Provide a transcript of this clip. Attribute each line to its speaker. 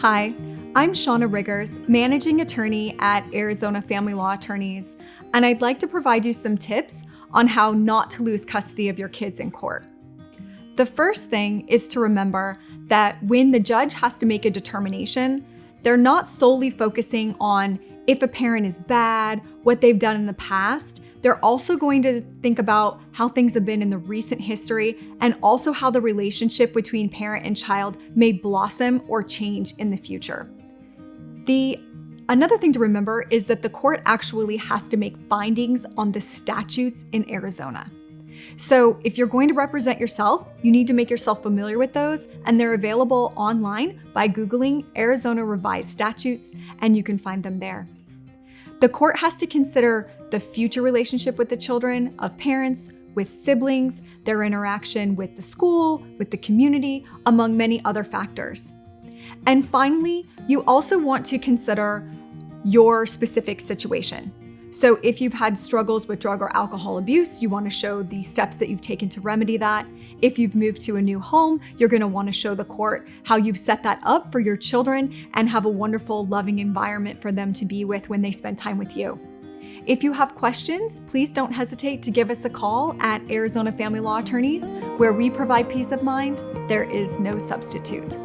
Speaker 1: Hi, I'm Shauna Riggers, Managing Attorney at Arizona Family Law Attorneys, and I'd like to provide you some tips on how not to lose custody of your kids in court. The first thing is to remember that when the judge has to make a determination, they're not solely focusing on if a parent is bad, what they've done in the past. They're also going to think about how things have been in the recent history and also how the relationship between parent and child may blossom or change in the future. The Another thing to remember is that the court actually has to make findings on the statutes in Arizona. So if you're going to represent yourself, you need to make yourself familiar with those, and they're available online by Googling Arizona Revised Statutes, and you can find them there. The court has to consider the future relationship with the children of parents, with siblings, their interaction with the school, with the community, among many other factors. And finally, you also want to consider your specific situation. So if you've had struggles with drug or alcohol abuse, you want to show the steps that you've taken to remedy that. If you've moved to a new home, you're going to want to show the court how you've set that up for your children and have a wonderful, loving environment for them to be with when they spend time with you. If you have questions, please don't hesitate to give us a call at Arizona Family Law Attorneys, where we provide peace of mind. There is no substitute.